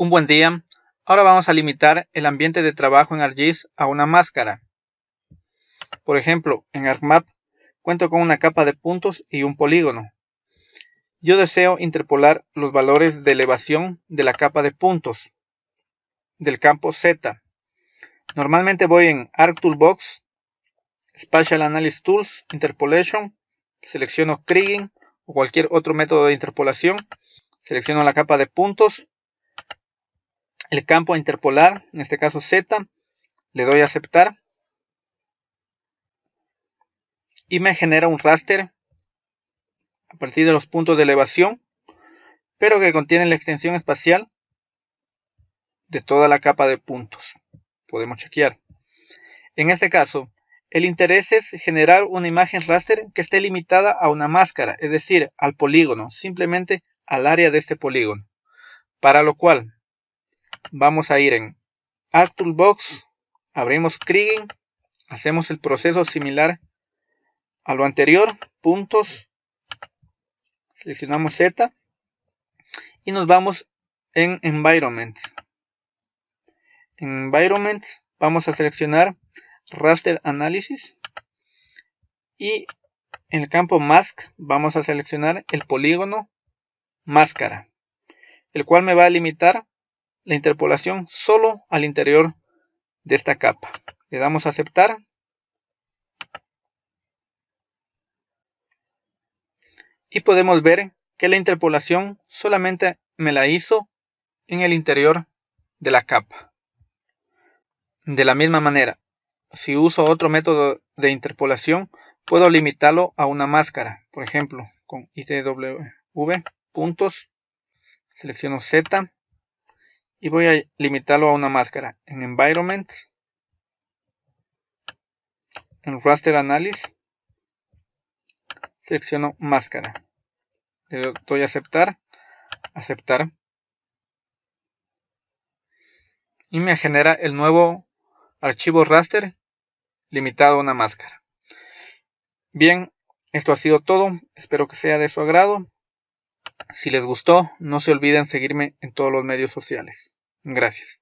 Un buen día. Ahora vamos a limitar el ambiente de trabajo en ArcGIS a una máscara. Por ejemplo, en ArcMap cuento con una capa de puntos y un polígono. Yo deseo interpolar los valores de elevación de la capa de puntos del campo Z. Normalmente voy en ArcToolbox, Spatial Analysis Tools, Interpolation, selecciono Kriging o cualquier otro método de interpolación, selecciono la capa de puntos el campo a interpolar, en este caso Z, le doy a aceptar y me genera un raster a partir de los puntos de elevación, pero que contiene la extensión espacial de toda la capa de puntos. Podemos chequear. En este caso, el interés es generar una imagen raster que esté limitada a una máscara, es decir, al polígono, simplemente al área de este polígono. Para lo cual vamos a ir en ArcToolbox, abrimos Kriging, hacemos el proceso similar a lo anterior, puntos, seleccionamos Z y nos vamos en Environment. En Environment vamos a seleccionar Raster Analysis y en el campo Mask vamos a seleccionar el polígono máscara, el cual me va a limitar la interpolación solo al interior de esta capa. Le damos a aceptar. Y podemos ver que la interpolación solamente me la hizo en el interior de la capa. De la misma manera, si uso otro método de interpolación, puedo limitarlo a una máscara. Por ejemplo, con ITW puntos, selecciono Z y voy a limitarlo a una máscara en Environment, en Raster Analysis, selecciono máscara, le doy a aceptar, aceptar y me genera el nuevo archivo raster limitado a una máscara. Bien, esto ha sido todo, espero que sea de su agrado. Si les gustó, no se olviden seguirme en todos los medios sociales. Gracias.